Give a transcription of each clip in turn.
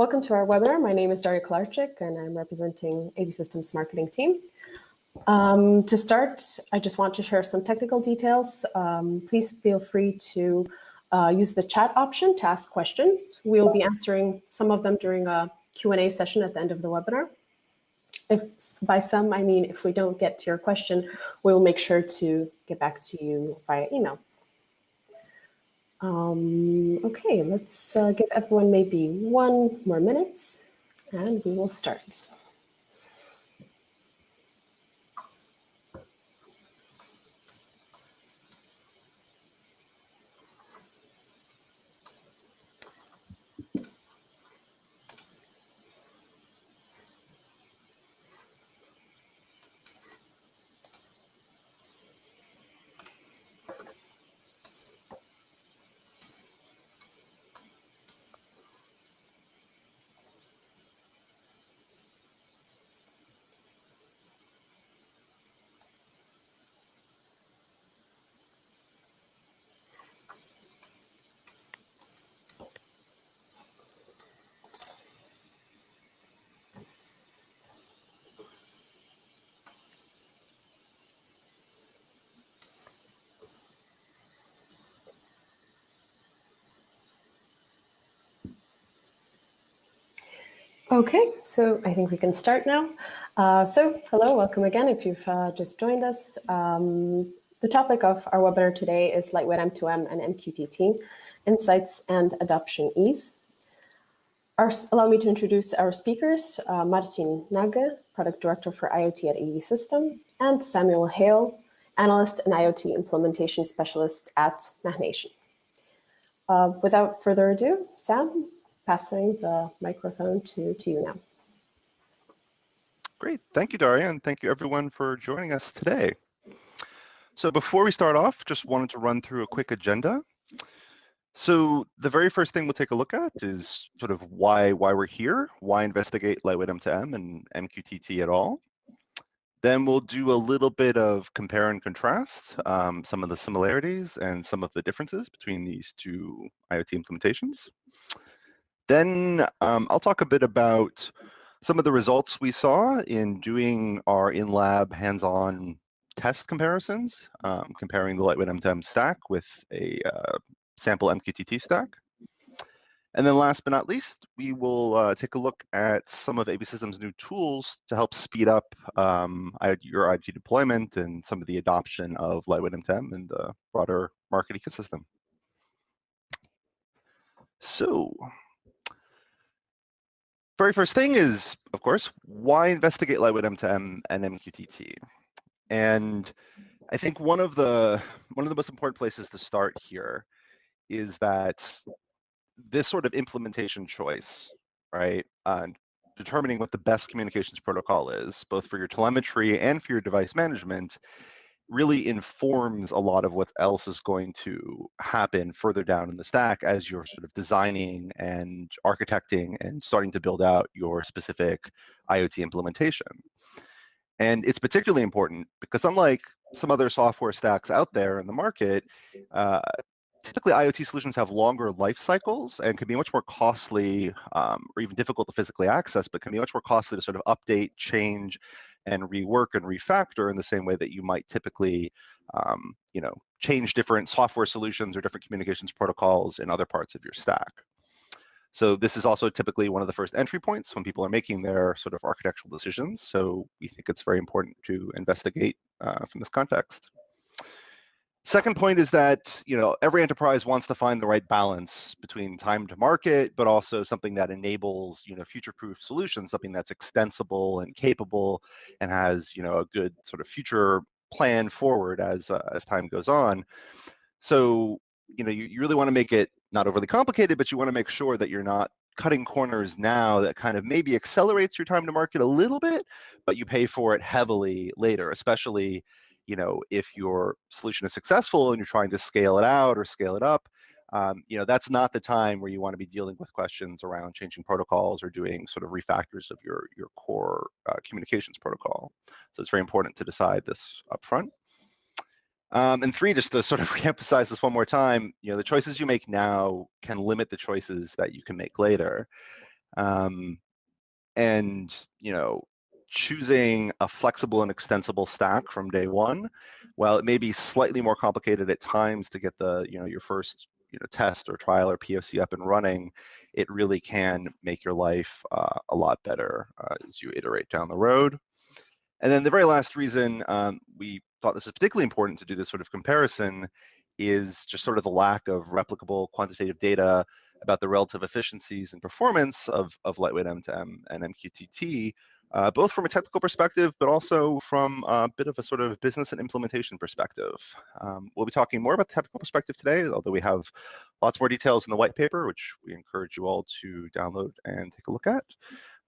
Welcome to our webinar. My name is Daria Kolarczyk and I'm representing AV Systems marketing team. Um, to start, I just want to share some technical details. Um, please feel free to uh, use the chat option to ask questions. We'll be answering some of them during a Q&A session at the end of the webinar. If by some, I mean if we don't get to your question, we'll make sure to get back to you via email. Um, okay, let's uh, give everyone maybe one more minute and we will start. Okay, so I think we can start now. Uh, so hello, welcome again if you've uh, just joined us. Um, the topic of our webinar today is Lightweight M2M and MQTT, Insights and Adoption Ease. Our, allow me to introduce our speakers, uh, Marcin Nagy, Product Director for IoT at AV System, and Samuel Hale, Analyst and IoT Implementation Specialist at MachNation. Uh, without further ado, Sam, passing the microphone to, to you now. Great. Thank you, Daria, and thank you everyone for joining us today. So before we start off, just wanted to run through a quick agenda. So the very first thing we'll take a look at is sort of why why we're here, why investigate lightweight M2M and MQTT at all. Then we'll do a little bit of compare and contrast, um, some of the similarities and some of the differences between these two IoT implementations. Then um, I'll talk a bit about some of the results we saw in doing our in-lab hands-on test comparisons, um, comparing the Lightweight M2M stack with a uh, sample MQTT stack. And then last but not least, we will uh, take a look at some of AV Systems' new tools to help speed up um, your IoT deployment and some of the adoption of Lightweight M2M in the broader market ecosystem. So very first thing is, of course, why investigate Lightweight M2M and MQTT? And I think one of the one of the most important places to start here is that this sort of implementation choice, right, uh, determining what the best communications protocol is, both for your telemetry and for your device management, really informs a lot of what else is going to happen further down in the stack as you're sort of designing and architecting and starting to build out your specific IoT implementation. And it's particularly important because unlike some other software stacks out there in the market, uh, typically IoT solutions have longer life cycles and can be much more costly um, or even difficult to physically access, but can be much more costly to sort of update, change, and rework and refactor in the same way that you might typically, um, you know, change different software solutions or different communications protocols in other parts of your stack. So this is also typically one of the first entry points when people are making their sort of architectural decisions. So we think it's very important to investigate uh, from this context. Second point is that you know every enterprise wants to find the right balance between time to market, but also something that enables you know future-proof solutions, something that's extensible and capable, and has you know a good sort of future plan forward as uh, as time goes on. So you know you, you really want to make it not overly complicated, but you want to make sure that you're not cutting corners now that kind of maybe accelerates your time to market a little bit, but you pay for it heavily later, especially you know, if your solution is successful and you're trying to scale it out or scale it up, um, you know, that's not the time where you want to be dealing with questions around changing protocols or doing sort of refactors of your, your core uh, communications protocol. So it's very important to decide this upfront. Um, and three, just to sort of reemphasize this one more time, you know, the choices you make now can limit the choices that you can make later. Um, and you know, choosing a flexible and extensible stack from day one, while it may be slightly more complicated at times to get the you know your first you know test or trial or POC up and running, it really can make your life uh, a lot better uh, as you iterate down the road. And then the very last reason um, we thought this is particularly important to do this sort of comparison is just sort of the lack of replicable quantitative data about the relative efficiencies and performance of, of lightweight M2M and MQTT, uh, both from a technical perspective, but also from a bit of a sort of business and implementation perspective. Um, we'll be talking more about the technical perspective today, although we have lots more details in the white paper, which we encourage you all to download and take a look at.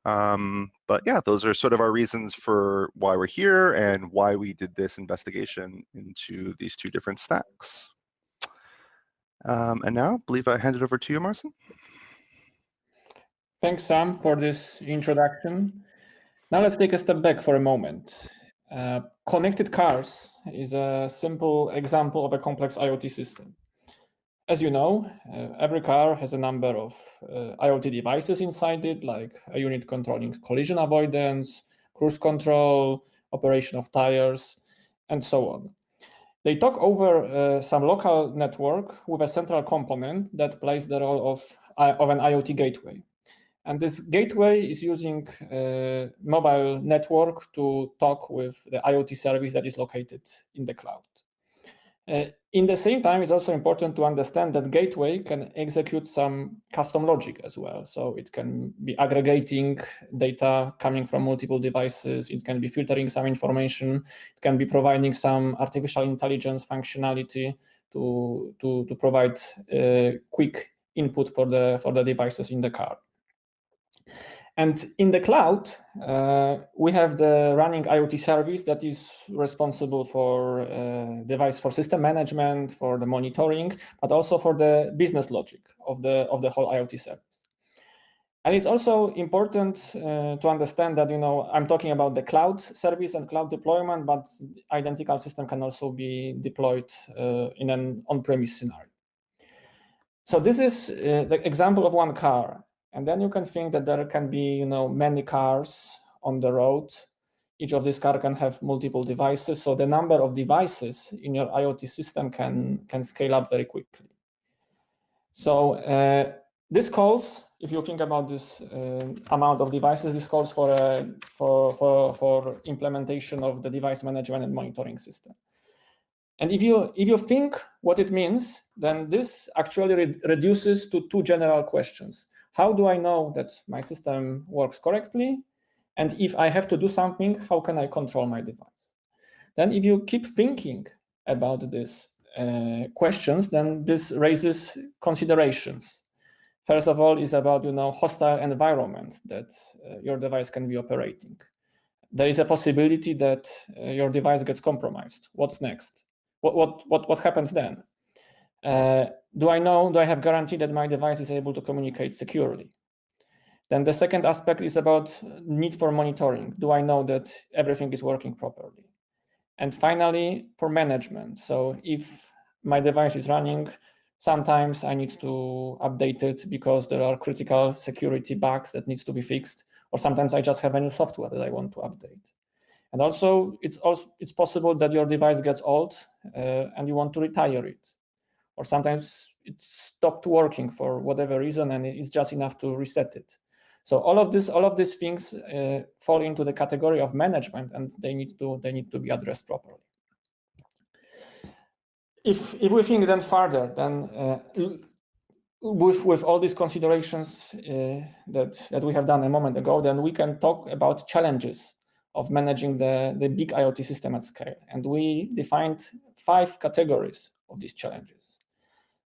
Um, but yeah, those are sort of our reasons for why we're here and why we did this investigation into these two different stacks. Um, and now, I believe I hand it over to you, Marcin. Thanks, Sam, for this introduction. Now let's take a step back for a moment. Uh, connected cars is a simple example of a complex IoT system. As you know, uh, every car has a number of uh, IoT devices inside it, like a unit controlling collision avoidance, cruise control, operation of tires, and so on. They talk over uh, some local network with a central component that plays the role of, uh, of an IoT gateway. And this gateway is using a uh, mobile network to talk with the IoT service that is located in the cloud. Uh, in the same time, it's also important to understand that gateway can execute some custom logic as well. So it can be aggregating data coming from multiple devices. It can be filtering some information. It can be providing some artificial intelligence functionality to, to, to provide uh, quick input for the, for the devices in the car. And in the cloud, uh, we have the running IoT service that is responsible for uh, device for system management, for the monitoring, but also for the business logic of the of the whole IoT service. And it's also important uh, to understand that you know I'm talking about the cloud service and cloud deployment, but identical system can also be deployed uh, in an on-premise scenario. So this is uh, the example of one car. And then you can think that there can be, you know, many cars on the road. Each of these cars can have multiple devices. So the number of devices in your IoT system can, can scale up very quickly. So uh, this calls, if you think about this uh, amount of devices, this calls for, a, for, for, for implementation of the device management and monitoring system. And if you, if you think what it means, then this actually re reduces to two general questions. How do I know that my system works correctly? And if I have to do something, how can I control my device? Then if you keep thinking about these uh, questions, then this raises considerations. First of all, is about you know hostile environment that uh, your device can be operating. There is a possibility that uh, your device gets compromised. What's next? What what what what happens then? Do I know, do I have guarantee that my device is able to communicate securely? Then the second aspect is about need for monitoring. Do I know that everything is working properly? And finally, for management. So if my device is running, sometimes I need to update it because there are critical security bugs that needs to be fixed, or sometimes I just have a new software that I want to update. And also, it's also it's possible that your device gets old uh, and you want to retire it or sometimes it stopped working for whatever reason and it's just enough to reset it. So all of this, all of these things uh, fall into the category of management and they need to, they need to be addressed properly. If, if we think then further, then uh, with, with all these considerations uh, that, that we have done a moment ago, then we can talk about challenges of managing the, the big IoT system at scale. And we defined five categories of these challenges.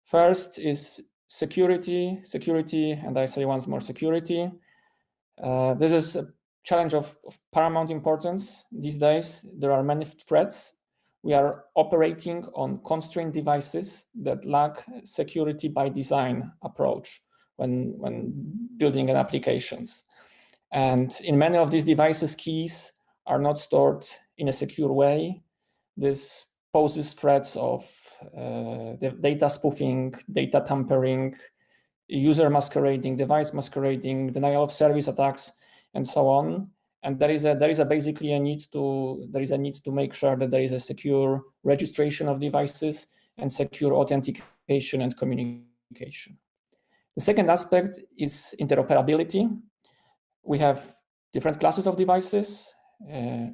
First is security, security, and I say once more security. Uh, this is a challenge of, of, paramount importance these days. There are many threats. We are operating on constrained devices that lack security by design approach when, when building an applications. And in many of these devices, keys are not stored in a secure way. This poses threats of uh, data spoofing, data tampering, user masquerading, device masquerading, denial of service attacks, and so on. And there is a there is a basically a need to there is a need to make sure that there is a secure registration of devices and secure authentication and communication. The second aspect is interoperability. We have different classes of devices uh,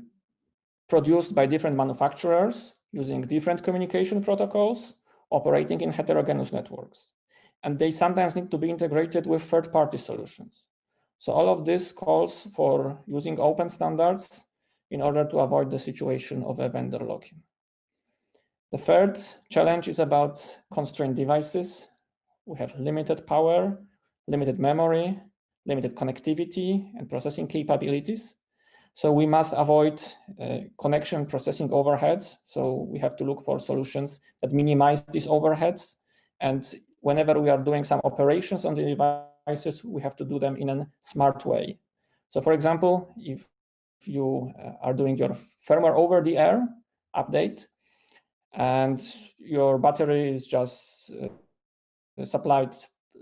produced by different manufacturers using different communication protocols operating in heterogeneous networks. And they sometimes need to be integrated with third-party solutions. So all of this calls for using open standards in order to avoid the situation of a vendor lock-in. The third challenge is about constrained devices. We have limited power, limited memory, limited connectivity and processing capabilities. So we must avoid uh, connection processing overheads. So we have to look for solutions that minimize these overheads. And whenever we are doing some operations on the devices, we have to do them in a smart way. So for example, if you uh, are doing your firmware over the air update and your battery is just uh, supplied,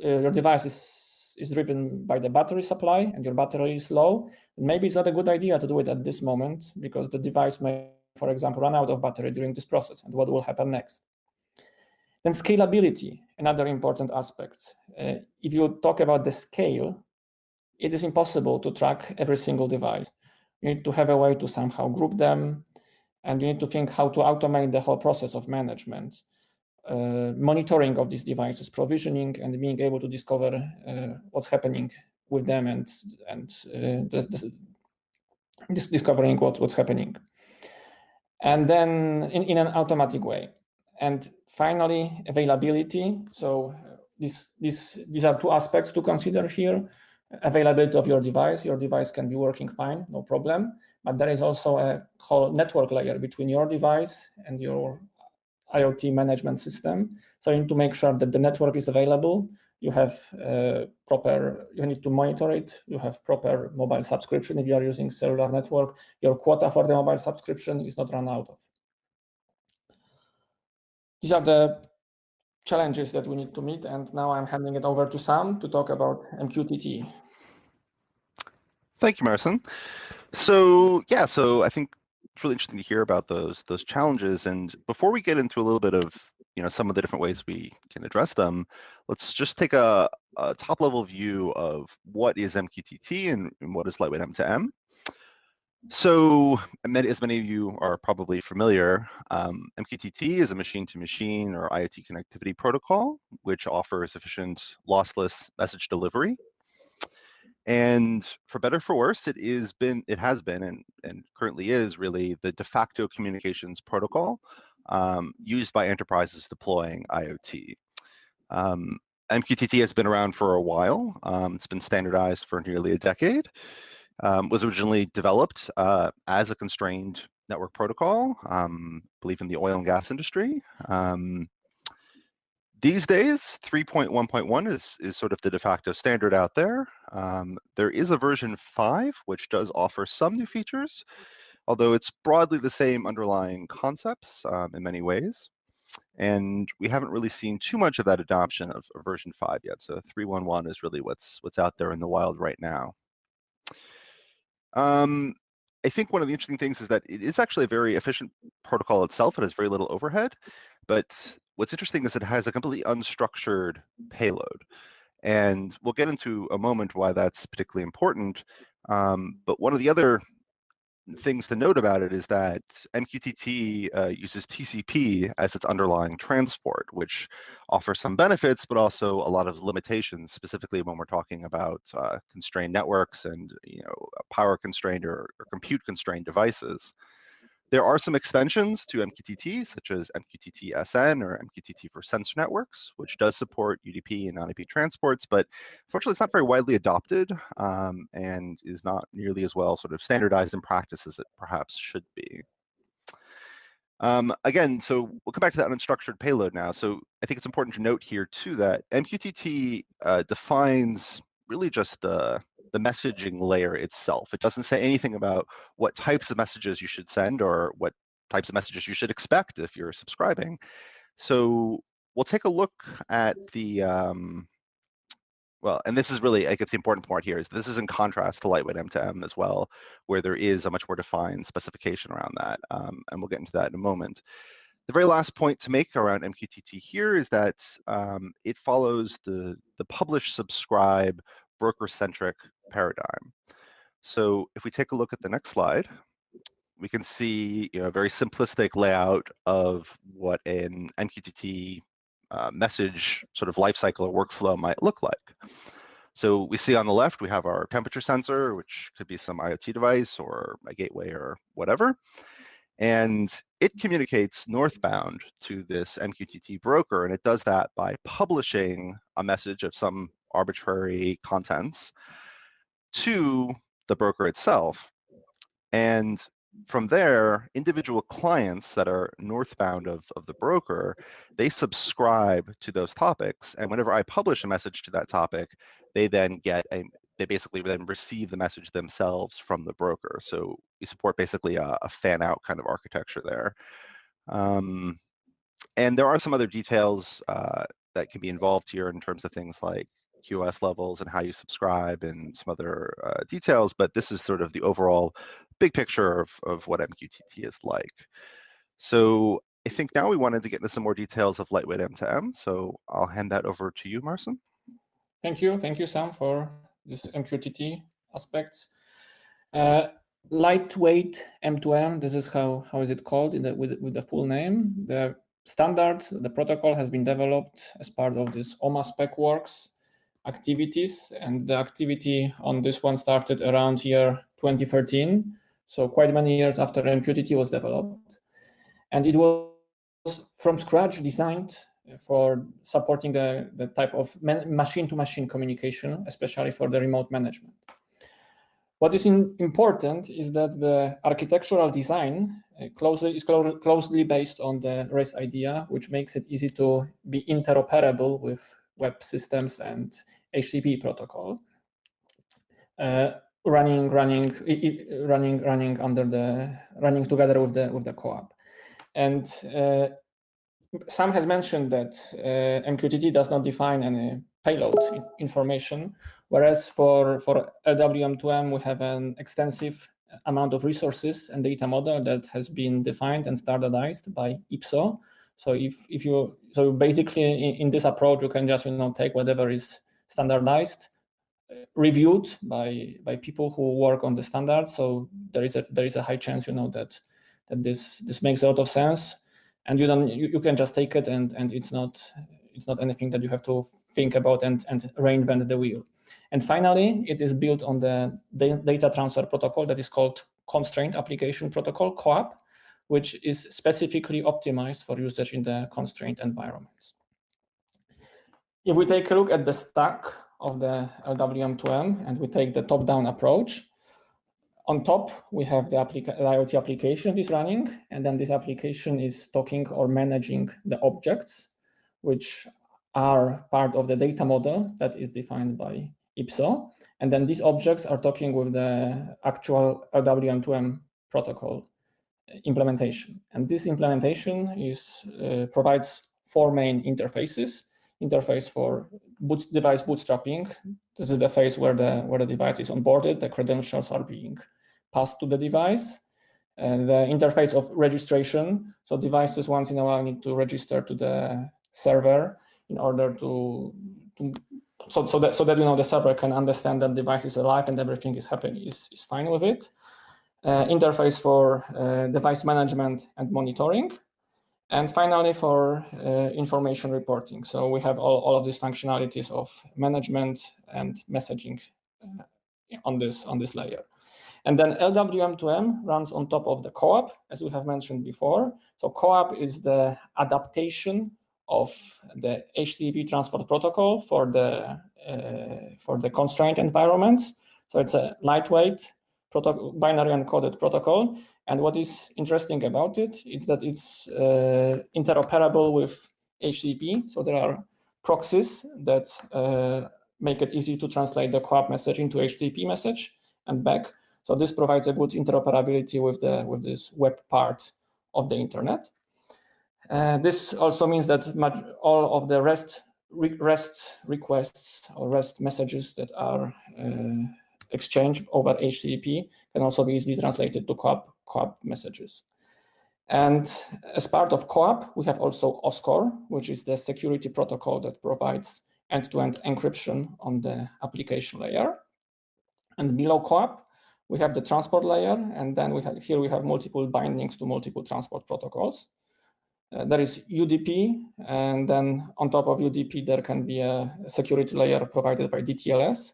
uh, your device is, is driven by the battery supply and your battery is low, maybe it's not a good idea to do it at this moment because the device may, for example, run out of battery during this process and what will happen next. Then scalability, another important aspect. Uh, if you talk about the scale, it is impossible to track every single device. You need to have a way to somehow group them, and you need to think how to automate the whole process of management, monitoring of these devices, provisioning, and being able to discover uh, what's happening with them and and uh, discovering what, what's happening. And then in, in an automatic way. And finally, availability. So this, this, these are two aspects to consider here. Availability of your device. Your device can be working fine, no problem. But there is also a whole network layer between your device and your IoT management system. So you need to make sure that the network is available you have uh, proper, you need to monitor it, you have proper mobile subscription if you are using cellular network, your quota for the mobile subscription is not run out of. These are the challenges that we need to meet, and now I'm handing it over to Sam to talk about MQTT. Thank you, Marcin. So yeah, so I think it's really interesting to hear about those those challenges. And before we get into a little bit of you know some of the different ways we can address them, let's just take a, a top level view of what is MQTT and, and what is lightweight M2M. So as many of you are probably familiar, um, MQTT is a machine-to-machine -machine or IoT connectivity protocol, which offers efficient lossless message delivery. And for better for worse, it is been it has been and, and currently is really the de facto communications protocol um, used by enterprises deploying IoT. Um, MQTT has been around for a while. Um, it's been standardized for nearly a decade. Um, was originally developed uh, as a constrained network protocol, um, I believe in the oil and gas industry. These days, 3.1.1 is, is sort of the de facto standard out there. Um, there is a version 5, which does offer some new features, although it's broadly the same underlying concepts um, in many ways. And we haven't really seen too much of that adoption of, of version 5 yet. So 3.1.1 is really what's what's out there in the wild right now. Um, I think one of the interesting things is that it is actually a very efficient protocol itself. It has very little overhead, but what's interesting is it has a completely unstructured payload. And we'll get into a moment why that's particularly important. Um, but one of the other things to note about it is that MQTT uh, uses TCP as its underlying transport, which offers some benefits, but also a lot of limitations, specifically when we're talking about uh, constrained networks and you know power constrained or, or compute constrained devices. There are some extensions to MQTT, such as MQTT SN or MQTT for sensor networks, which does support UDP and non-IP transports, but unfortunately it's not very widely adopted um, and is not nearly as well sort of standardized in practice as it perhaps should be. Um, again, so we'll come back to that unstructured payload now. So I think it's important to note here too that MQTT uh, defines really just the the messaging layer itself. It doesn't say anything about what types of messages you should send or what types of messages you should expect if you're subscribing. So we'll take a look at the um, well, and this is really, I guess the important part here is this is in contrast to lightweight M2M as well, where there is a much more defined specification around that. Um, and we'll get into that in a moment. The very last point to make around MQTT here is that um, it follows the, the publish subscribe broker-centric paradigm. So if we take a look at the next slide, we can see you know, a very simplistic layout of what an MQTT uh, message sort of lifecycle or workflow might look like. So we see on the left, we have our temperature sensor, which could be some IoT device or a gateway or whatever. And it communicates northbound to this MQTT broker, and it does that by publishing a message of some arbitrary contents to the broker itself. And from there, individual clients that are northbound of, of the broker, they subscribe to those topics. And whenever I publish a message to that topic, they then get a, they basically then receive the message themselves from the broker. So we support basically a, a fan out kind of architecture there. Um, and there are some other details uh, that can be involved here in terms of things like QoS levels and how you subscribe and some other uh, details, but this is sort of the overall big picture of, of what MQTT is like. So I think now we wanted to get into some more details of lightweight M2M, so I'll hand that over to you, Marcin. Thank you. Thank you, Sam, for this MQTT aspects. Uh, lightweight M2M, this is how, how is it called in the, with, with the full name. The standard, the protocol has been developed as part of this OMA SpecWorks activities. And the activity on this one started around year 2013. So quite many years after MQTT was developed. And it was from scratch designed for supporting the, the type of machine-to-machine -machine communication, especially for the remote management. What is in, important is that the architectural design uh, closely, is clo closely based on the REST idea, which makes it easy to be interoperable with web systems and HTTP protocol, uh, running, running, running, running under the running together with the with the CoAP, and uh, Sam has mentioned that uh, MQTT does not define any payload information, whereas for for LWM2M we have an extensive amount of resources and data model that has been defined and standardized by IPSO so if if you so basically in, in this approach you can just you know take whatever is standardized, uh, reviewed by by people who work on the standard. So there is a there is a high chance you know that that this this makes a lot of sense, and you don't you, you can just take it and and it's not it's not anything that you have to think about and and reinvent the wheel. And finally, it is built on the data transfer protocol that is called Constraint Application Protocol, COAP, which is specifically optimized for usage in the constrained environments. If we take a look at the stack of the LWM2M and we take the top-down approach, on top, we have the, IoT application is running, and then this application is talking or managing the objects, which are part of the data model that is defined by IPSO. And then these objects are talking with the actual LWM2M protocol implementation. And this implementation is uh, provides four main interfaces. Interface for boot, device bootstrapping. This is the phase where the where the device is onboarded. The credentials are being passed to the device. And the interface of registration. So devices once in a while need to register to the server in order to, to so, so that so that you know the server can understand that device is alive and everything is happening is, is fine with it interface for uh, device management and monitoring, and finally for uh, information reporting. So we have all, all of these functionalities of management and messaging uh, on this on this layer. And then LWM2M runs on top of the COAP, as we have mentioned before. So COAP is the adaptation of the HTTP transport protocol for the uh, for the constraint environments. So it's a lightweight binary encoded protocol. And what is interesting about it is that it's uh, interoperable with HTTP. So there are proxies that uh, make it easy to translate the COAP message into HTTP message and back. So this provides a good interoperability with the with this web part of the internet. Uh, this also means that much, all of the REST REST requests or REST messages that are exchanged over HTTP can also be easily translated to CoAP messages. And as part of CoAP, we have also OSCORE, which is the security protocol that provides end-to-end -end encryption on the application layer. And below CoAP, we have the transport layer, and then we have here we have multiple bindings to multiple transport protocols. Uh, there is UDP, and then on top of UDP, there can be a security layer provided by DTLS.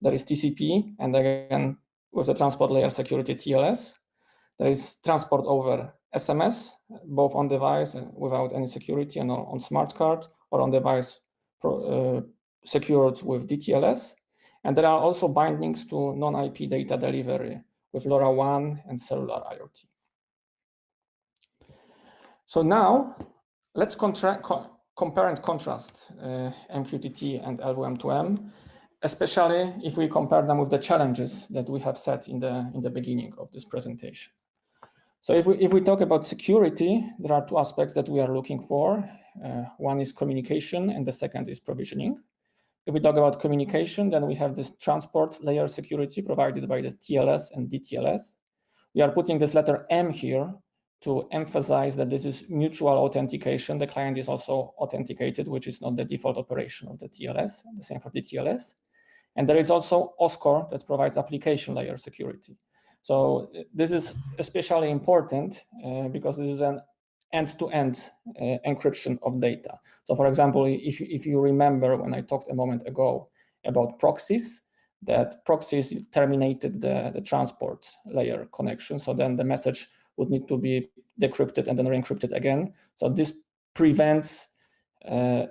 There is TCP, and again, with the transport layer security TLS. There is transport over SMS, both on device without any security and on smart card, or on device pro, uh, secured with DTLS. And there are also bindings to non-IP data delivery with LoRaWAN and cellular IoT. So now let's co compare and contrast uh, MQTT and LWM2M, especially if we compare them with the challenges that we have set in the, in the beginning of this presentation. So if we, if we talk about security, there are two aspects that we are looking for. Uh, one is communication and the second is provisioning. If we talk about communication, then we have this transport layer security provided by the TLS and DTLS. We are putting this letter M here to emphasize that this is mutual authentication. The client is also authenticated, which is not the default operation of the TLS, the same for the TLS. And there is also OSCORE that provides application layer security. So this is especially important uh, because this is an end-to-end -end, uh, encryption of data. So for example, if, if you remember when I talked a moment ago about proxies, that proxies terminated the, the transport layer connection. So then the message would need to be decrypted and then re-encrypted again. So this prevents uh,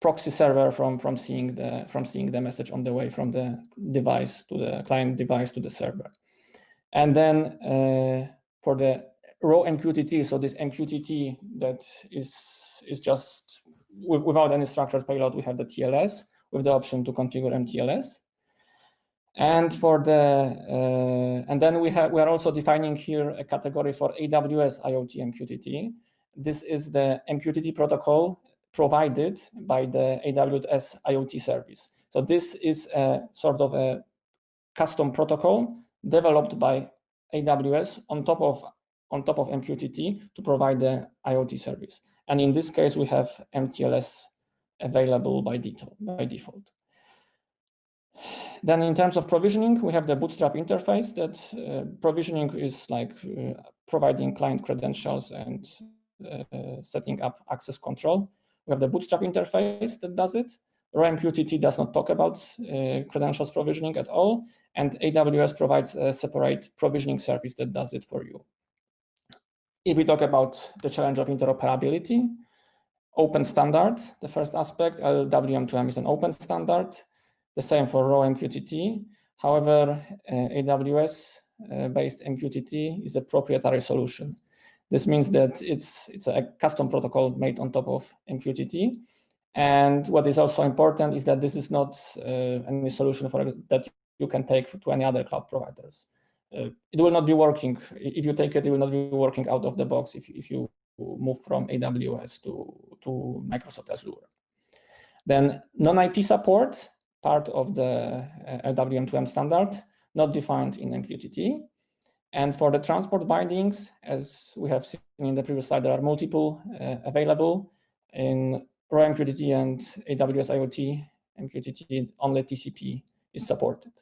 proxy server from from seeing the from seeing the message on the way from the device to the client device to the server. And then uh, for the raw MQTT, so this MQTT that is is just without any structured payload, we have the TLS with the option to configure MTLS. And for the uh, and then we have we are also defining here a category for AWS IoT MQTT. This is the MQTT protocol provided by the AWS IoT service. So this is a sort of a custom protocol developed by AWS on top of on top of MQTT to provide the IoT service. And in this case, we have MTLS available by default. By default. Then in terms of provisioning, we have the Bootstrap interface that uh, provisioning is like uh, providing client credentials and uh, setting up access control. We have the Bootstrap interface that does it. RawMQTT does not talk about uh, credentials provisioning at all, and AWS provides a separate provisioning service that does it for you. If we talk about the challenge of interoperability, open standards, the first aspect, LWM2M is an open standard. The same for raw MQTT. However, uh, AWS-based uh, MQTT is a proprietary solution. This means that it's, it's a custom protocol made on top of MQTT. And what is also important is that this is not uh, any solution for that you can take to any other cloud providers. Uh, it will not be working. If you take it, it will not be working out of the box if, if you move from AWS to, to Microsoft Azure. Then non-IP support part of the uh, LWM2M standard, not defined in MQTT. And for the transport bindings, as we have seen in the previous slide, there are multiple uh, available in raw MQTT and AWS IoT MQTT, only TCP is supported.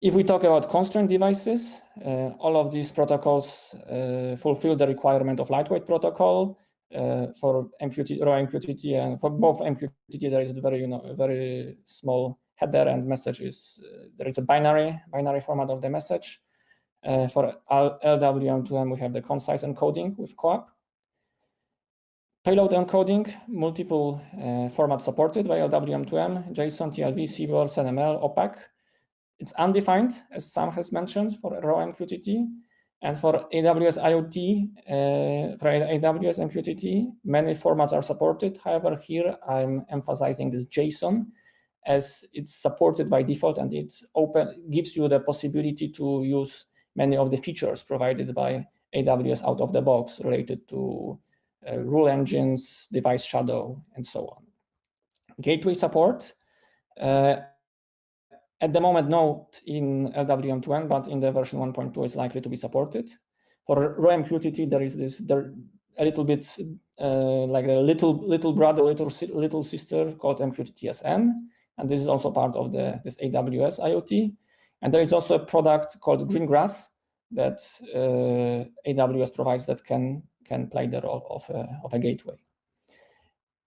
If we talk about constraint devices, uh, all of these protocols uh, fulfill the requirement of lightweight protocol, uh, for MQTT, raw MQTT, and for both MQTT, there is a very, you know, very small header and message is, uh, there is a binary, binary format of the message. Uh, for LWM2M, we have the concise encoding with CoAP. Payload encoding, multiple uh, formats supported by LWM2M, JSON, TLV, CBOR, SenML, Opaque. It's undefined, as Sam has mentioned, for raw MQTT. And for AWS IoT, uh, for AWS MQTT, many formats are supported. However, here I'm emphasizing this JSON as it's supported by default and it open gives you the possibility to use many of the features provided by AWS out of the box related to uh, rule engines, device shadow, and so on. gateway support. Uh, at the moment, not in LWM2M, but in the version 1.2, it's likely to be supported. For raw-MQTT, there is this there a little bit uh, like a little little brother, little little sister called MQTT-SN, and this is also part of the this AWS IoT. And there is also a product called Greengrass that uh, AWS provides that can can play the role of a, of a gateway.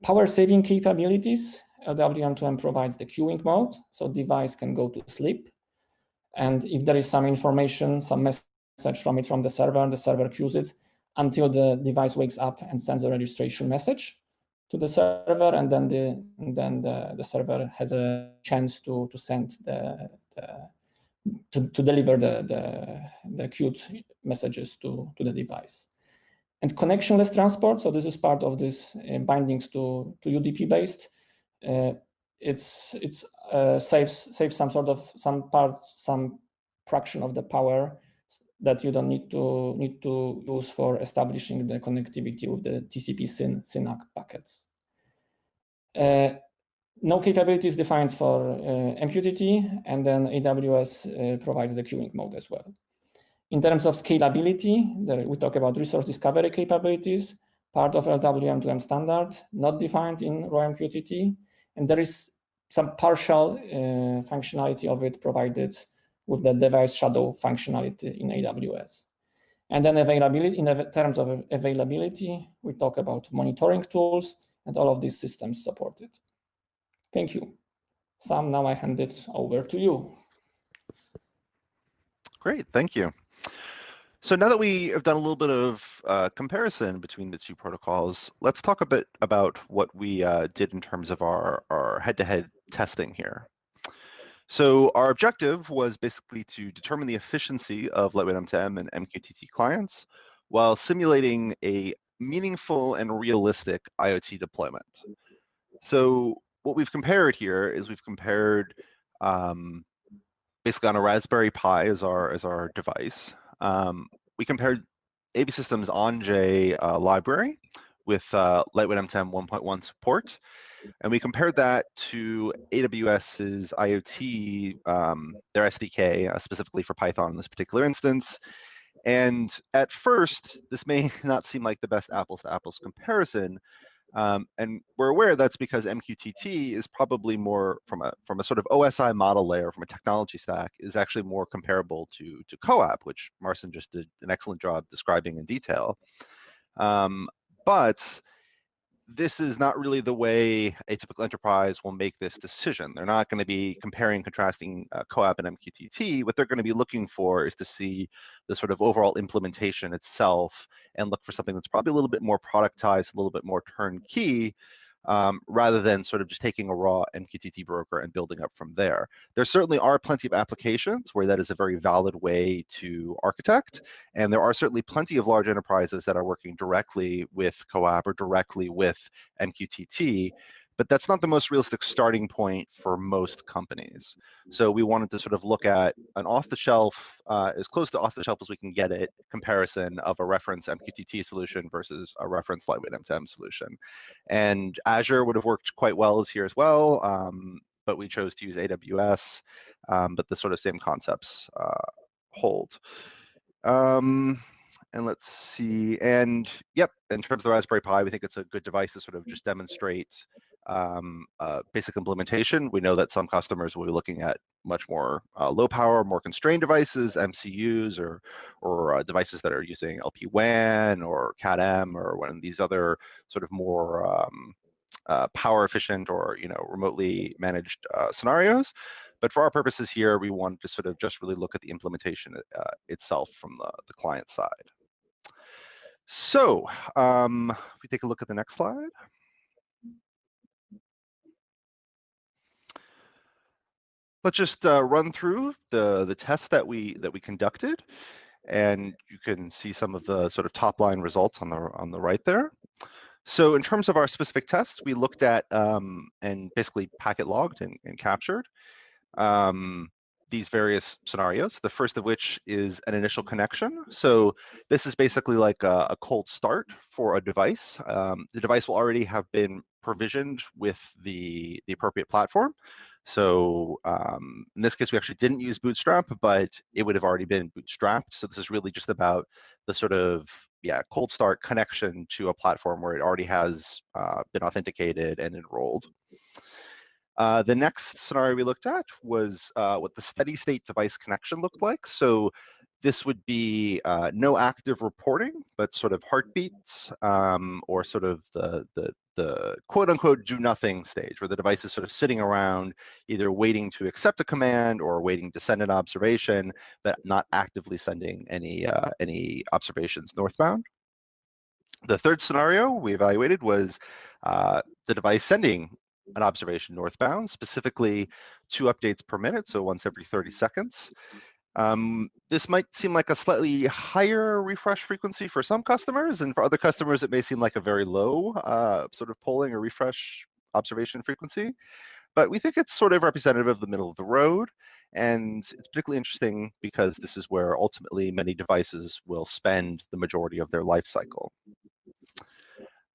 Power saving capabilities. LWM2M provides the queuing mode, so device can go to sleep. And if there is some information, some message from it from the server, the server queues it until the device wakes up and sends a registration message to the server, and then the then the, the server has a chance to to send the, the to, to deliver the, the the queued messages to to the device. And connectionless transport, so this is part of this uh, bindings to to UDP based. Uh, it's it's uh, saves saves some sort of some part some fraction of the power that you don't need to need to use for establishing the connectivity with the TCP SYN SYNACK packets. Uh, no capabilities defined for uh, MQTT, and then AWS uh, provides the queuing mode as well. In terms of scalability, there, we talk about resource discovery capabilities, part of LWM2M standard, not defined in raw-MQTT, and there is some partial uh, functionality of it provided with the device shadow functionality in AWS. And then availability, in terms of availability, we talk about monitoring tools and all of these systems supported. Thank you. Sam, now I hand it over to you. Great, thank you. So now that we have done a little bit of uh, comparison between the two protocols, let's talk a bit about what we uh, did in terms of our head-to-head -head testing here. So our objective was basically to determine the efficiency of Lightweight M2M and MQTT clients while simulating a meaningful and realistic IoT deployment. So what we've compared here is we've compared um, basically on a Raspberry Pi as our as our device. Um, we compared AV Systems Anjay uh, library with uh, Lightweight M2M 1.1 support and we compared that to AWS's IoT, um, their SDK, uh, specifically for Python in this particular instance. And at first, this may not seem like the best apples to apples comparison. Um, and we're aware that's because MQTT is probably more from a from a sort of OSI model layer, from a technology stack, is actually more comparable to to CoAP, which Marcin just did an excellent job describing in detail. Um, but this is not really the way a typical enterprise will make this decision. They're not going to be comparing, contrasting uh, CoAP and MQTT. What they're going to be looking for is to see the sort of overall implementation itself and look for something that's probably a little bit more productized, a little bit more turnkey, um, rather than sort of just taking a raw MQTT broker and building up from there. There certainly are plenty of applications where that is a very valid way to architect, and there are certainly plenty of large enterprises that are working directly with CoAP or directly with MQTT but that's not the most realistic starting point for most companies. So we wanted to sort of look at an off-the-shelf, uh, as close to off-the-shelf as we can get it, comparison of a reference MQTT solution versus a reference lightweight M2M solution. And Azure would have worked quite well as here as well, um, but we chose to use AWS, um, but the sort of same concepts uh, hold. Um, and let's see, and yep, in terms of the Raspberry Pi, we think it's a good device to sort of just demonstrate um, uh, basic implementation. We know that some customers will be looking at much more uh, low power, more constrained devices, MCUs, or or uh, devices that are using LPWAN or CAT-M or one of these other sort of more um, uh, power efficient or you know remotely managed uh, scenarios. But for our purposes here, we want to sort of just really look at the implementation uh, itself from the, the client side. So um, if we take a look at the next slide. let's just uh, run through the the tests that we that we conducted, and you can see some of the sort of top line results on the on the right there. So in terms of our specific tests, we looked at um, and basically packet logged and, and captured um, these various scenarios, the first of which is an initial connection. So this is basically like a, a cold start for a device. Um, the device will already have been provisioned with the, the appropriate platform. So um, in this case, we actually didn't use Bootstrap, but it would have already been bootstrapped. So this is really just about the sort of yeah cold start connection to a platform where it already has uh, been authenticated and enrolled. Uh, the next scenario we looked at was uh, what the steady state device connection looked like. So this would be uh, no active reporting, but sort of heartbeats um, or sort of the, the, the quote unquote do nothing stage where the device is sort of sitting around either waiting to accept a command or waiting to send an observation, but not actively sending any, uh, any observations northbound. The third scenario we evaluated was uh, the device sending an observation northbound, specifically two updates per minute, so once every 30 seconds. Um, this might seem like a slightly higher refresh frequency for some customers, and for other customers, it may seem like a very low uh, sort of polling or refresh observation frequency. But we think it's sort of representative of the middle of the road, and it's particularly interesting because this is where ultimately many devices will spend the majority of their life cycle.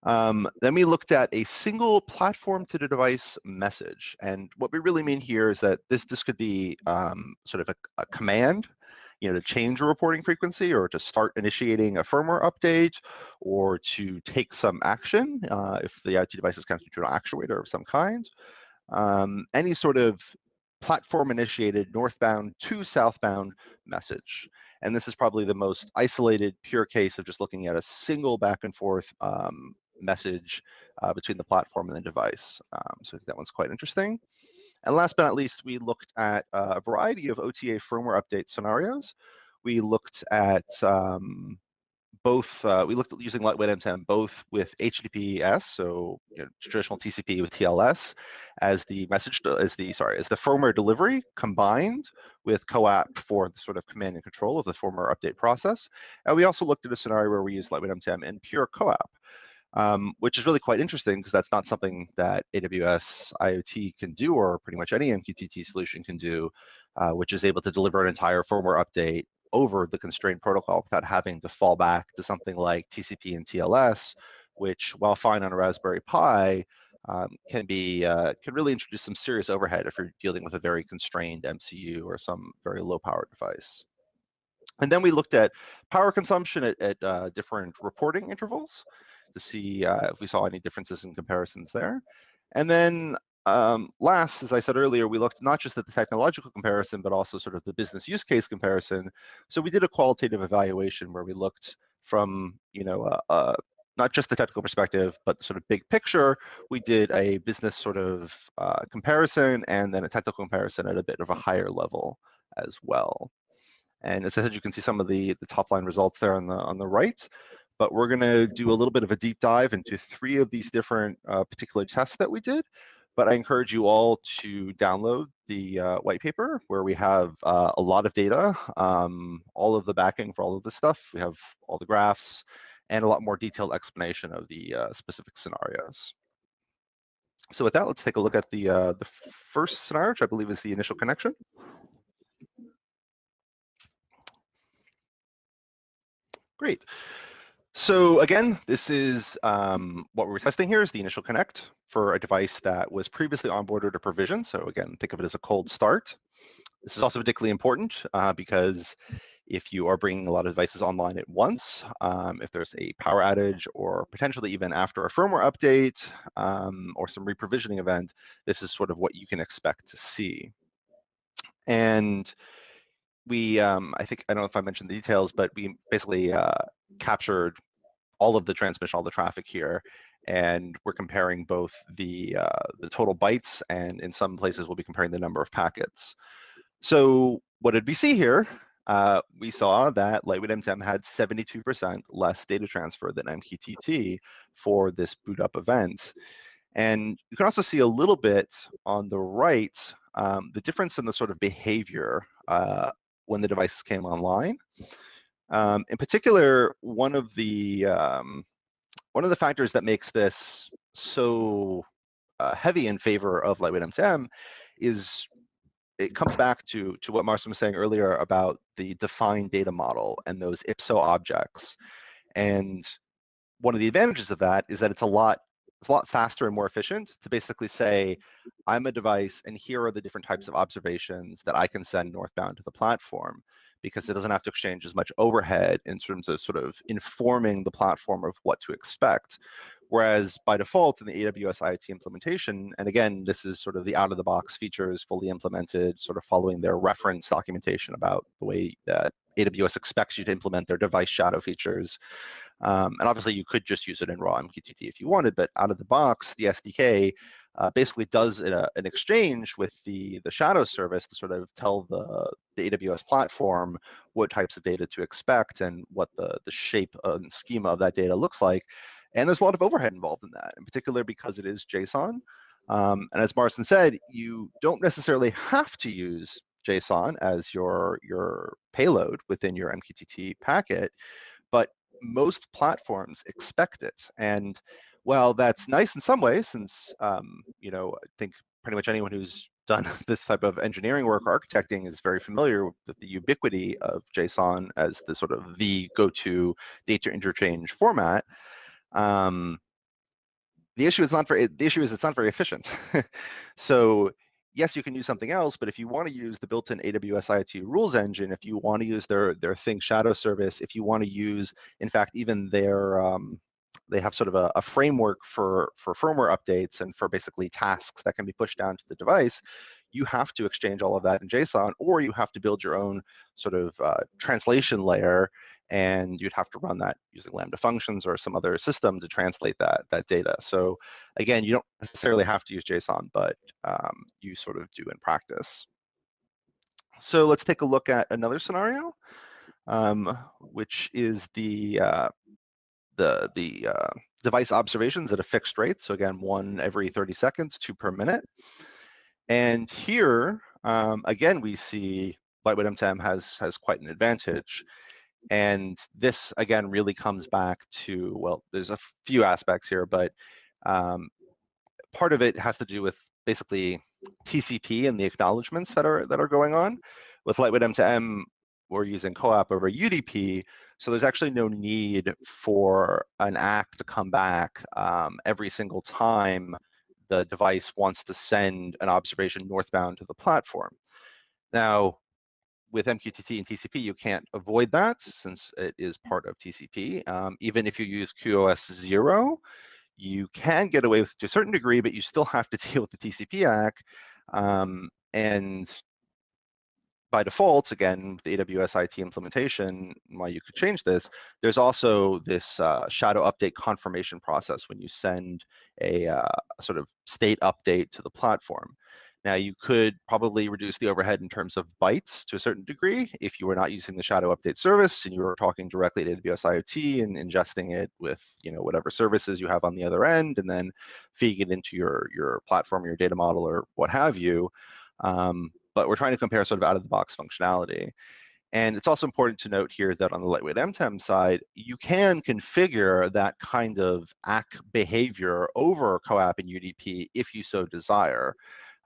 Um, then we looked at a single platform to the device message. And what we really mean here is that this, this could be um, sort of a, a, command, you know, to change a reporting frequency or to start initiating a firmware update or to take some action uh, if the IoT device is connected to an actuator of some kind. Um, any sort of platform initiated northbound to southbound message. And this is probably the most isolated pure case of just looking at a single back and forth um, message uh, between the platform and the device. Um, so that one's quite interesting. And last but not least, we looked at uh, a variety of OTA firmware update scenarios. We looked at um, both, uh, we looked at using lightweight M2M both with HTTPS, so you know, traditional TCP with TLS, as the message, as the, sorry, as the firmware delivery combined with CoAP for the sort of command and control of the firmware update process. And we also looked at a scenario where we use lightweight M2M in pure CoAP um, which is really quite interesting because that's not something that AWS IoT can do or pretty much any MQTT solution can do, uh, which is able to deliver an entire firmware update over the constrained protocol without having to fall back to something like TCP and TLS, which while fine on a Raspberry Pi, um, can be uh, can really introduce some serious overhead if you're dealing with a very constrained MCU or some very low power device. And then we looked at power consumption at, at uh, different reporting intervals to see uh, if we saw any differences in comparisons there. And then um, last, as I said earlier, we looked not just at the technological comparison, but also sort of the business use case comparison. So we did a qualitative evaluation where we looked from, you know, uh, uh, not just the technical perspective, but sort of big picture. We did a business sort of uh, comparison and then a technical comparison at a bit of a higher level as well. And as I said, you can see some of the, the top line results there on the, on the right but we're going to do a little bit of a deep dive into three of these different uh, particular tests that we did. But I encourage you all to download the uh, white paper where we have uh, a lot of data, um, all of the backing for all of this stuff. We have all the graphs and a lot more detailed explanation of the uh, specific scenarios. So with that, let's take a look at the, uh, the first scenario, which I believe is the initial connection. Great. So again, this is um, what we're testing here is the initial connect for a device that was previously onboarded or provisioned. So again, think of it as a cold start. This is also particularly important uh, because if you are bringing a lot of devices online at once, um, if there's a power outage or potentially even after a firmware update um, or some reprovisioning event, this is sort of what you can expect to see. And we, um, I think, I don't know if I mentioned the details, but we basically uh, captured all of the transmission, all the traffic here. And we're comparing both the, uh, the total bytes and in some places we'll be comparing the number of packets. So what did we see here? Uh, we saw that Lightweight M2M had 72% less data transfer than MQTT for this boot up event. And you can also see a little bit on the right, um, the difference in the sort of behavior uh, when the devices came online. Um, in particular, one of the um, one of the factors that makes this so uh, heavy in favor of lightweight M2M is it comes back to to what Marcin was saying earlier about the defined data model and those IPSO objects. And one of the advantages of that is that it's a lot it's a lot faster and more efficient to basically say, I'm a device and here are the different types of observations that I can send northbound to the platform because it doesn't have to exchange as much overhead in terms of sort of informing the platform of what to expect. Whereas by default in the AWS IoT implementation, and again, this is sort of the out of the box features fully implemented, sort of following their reference documentation about the way that AWS expects you to implement their device shadow features. Um, and obviously you could just use it in raw MQTT if you wanted, but out of the box, the SDK uh, basically does a, an exchange with the, the shadow service to sort of tell the, the AWS platform what types of data to expect and what the, the shape and schema of that data looks like. And there's a lot of overhead involved in that, in particular because it is JSON. Um, and as Marcin said, you don't necessarily have to use JSON as your, your payload within your MQTT packet, but most platforms expect it. And while that's nice in some ways, since um, you know, I think pretty much anyone who's done this type of engineering work or architecting is very familiar with the ubiquity of JSON as the sort of the go-to data interchange format. Um, the issue is not very, the issue is it's not very efficient. so yes, you can use something else, but if you want to use the built-in AWS IoT rules engine, if you want to use their their Thing Shadow service, if you want to use, in fact, even their um, they have sort of a, a, framework for for firmware updates and for basically tasks that can be pushed down to the device. You have to exchange all of that in JSON, or you have to build your own sort of uh, translation layer and you'd have to run that using Lambda functions or some other system to translate that, that data. So again, you don't necessarily have to use JSON, but um, you sort of do in practice. So let's take a look at another scenario, um, which is the, uh, the, the uh, device observations at a fixed rate. So again, one every 30 seconds, two per minute. And here, um, again, we see Lightweight M2M has, has quite an advantage. And this, again, really comes back to, well, there's a few aspects here, but um, part of it has to do with basically TCP and the acknowledgments that are that are going on. With Lightweight M2M, we're using CoAP over UDP, so there's actually no need for an ACK to come back um, every single time the device wants to send an observation northbound to the platform. Now, with MQTT and TCP, you can't avoid that since it is part of TCP. Um, even if you use QoS 0, you can get away with to a certain degree, but you still have to deal with the TCP ACK. Um, and by default, again, the AWS IoT implementation, why you could change this, there's also this uh, shadow update confirmation process when you send a uh, sort of state update to the platform. Now you could probably reduce the overhead in terms of bytes to a certain degree if you were not using the shadow update service and you were talking directly to AWS IoT and ingesting it with you know whatever services you have on the other end and then feeding it into your your platform, your data model, or what have you. Um, but we're trying to compare sort of out of the box functionality. And it's also important to note here that on the lightweight M2M side, you can configure that kind of ACK behavior over CoAP and UDP if you so desire.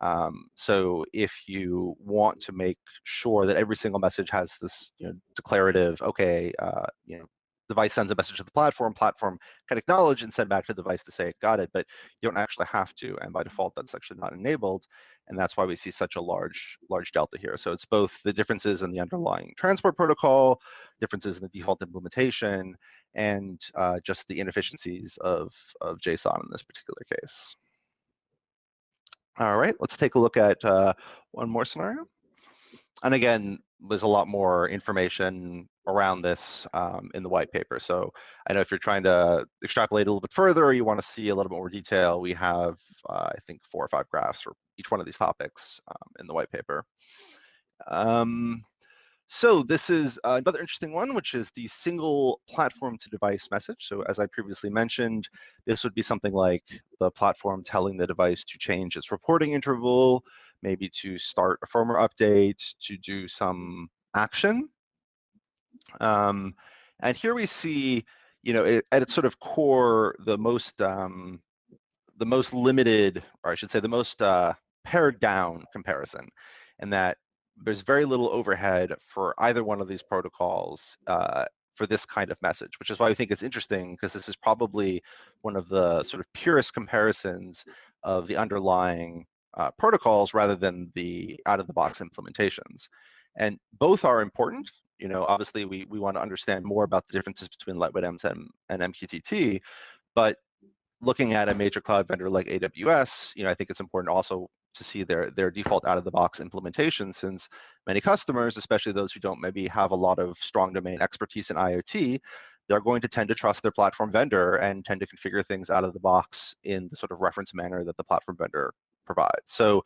Um, so if you want to make sure that every single message has this you know, declarative, okay, uh, you know, device sends a message to the platform, platform can acknowledge and send back to the device to say it got it, but you don't actually have to. And by default, that's actually not enabled. And that's why we see such a large, large delta here. So it's both the differences in the underlying transport protocol, differences in the default implementation, and uh, just the inefficiencies of, of JSON in this particular case. All right, let's take a look at uh, one more scenario. And again, there's a lot more information around this um, in the white paper. So I know if you're trying to extrapolate a little bit further or you want to see a little bit more detail, we have, uh, I think, four or five graphs for each one of these topics um, in the white paper. Um, so this is another interesting one, which is the single platform to device message. So as I previously mentioned, this would be something like the platform telling the device to change its reporting interval, maybe to start a firmware update, to do some action. Um, and here we see, you know, it, at its sort of core, the most um, the most limited, or I should say, the most uh, pared down comparison. and that there's very little overhead for either one of these protocols uh, for this kind of message, which is why I think it's interesting because this is probably one of the sort of purest comparisons of the underlying uh, protocols rather than the out-of-the-box implementations. And both are important. You know, obviously we, we want to understand more about the differences between Lightweight M2M and MQTT, but looking at a major cloud vendor like AWS, you know, I think it's important also to see their their default out of the box implementation since many customers especially those who don't maybe have a lot of strong domain expertise in iot they're going to tend to trust their platform vendor and tend to configure things out of the box in the sort of reference manner that the platform vendor provides. So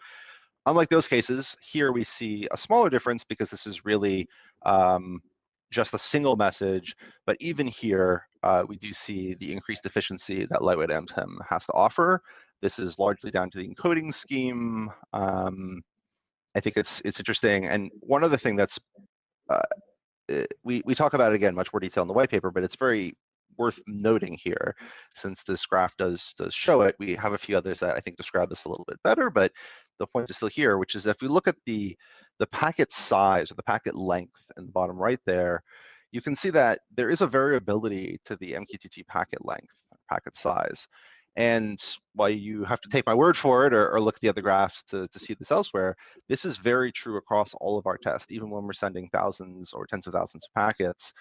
unlike those cases here we see a smaller difference because this is really um, just a single message but even here uh, we do see the increased efficiency that lightweight M2M has to offer this is largely down to the encoding scheme. Um, I think it's it's interesting. And one other thing that's uh, eh, we we talk about it again much more detail in the white paper, but it's very worth noting here, since this graph does does show it. We have a few others that I think describe this a little bit better, but the point is still here, which is if we look at the the packet size or the packet length in the bottom right there, you can see that there is a variability to the MQTT packet length, packet size. And while you have to take my word for it or, or, look at the other graphs to, to see this elsewhere, this is very true across all of our tests, even when we're sending thousands or tens of thousands of packets.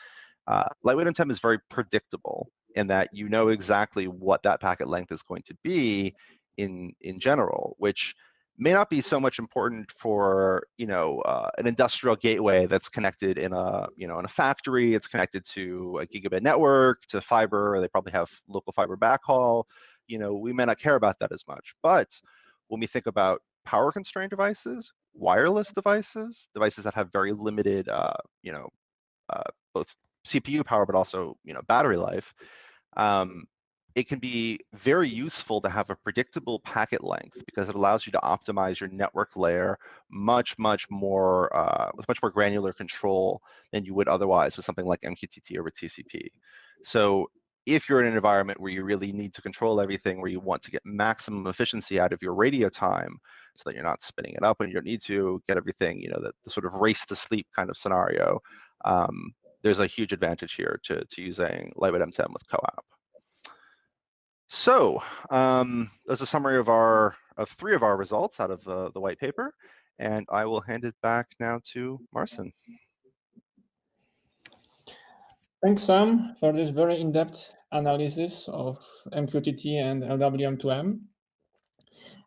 Uh, lightweight M2M is very predictable in that you know exactly what that packet length is going to be in, in general, which may not be so much important for you know uh, an industrial gateway that's connected in a you know in a factory. It's connected to a gigabit network to fiber. They probably have local fiber backhaul. You know, we may not care about that as much. But when we think about power constrained devices, wireless devices, devices that have very limited, uh, you know, uh, both CPU power, but also, you know, battery life, um, it can be very useful to have a predictable packet length because it allows you to optimize your network layer much, much more, uh, with much more granular control than you would otherwise with something like MQTT or TCP. So if you're in an environment where you really need to control everything, where you want to get maximum efficiency out of your radio time so that you're not spinning it up when you don't need to, get everything, you know, the, the sort of race to sleep kind of scenario, um, there's a huge advantage here to, to using Lightweight M2M with CoAP. So um, there's a summary of our of three of our results out of the, the white paper, and I will hand it back now to Marcin. Thanks, Sam, for this very in-depth analysis of MQTT and LWM2M.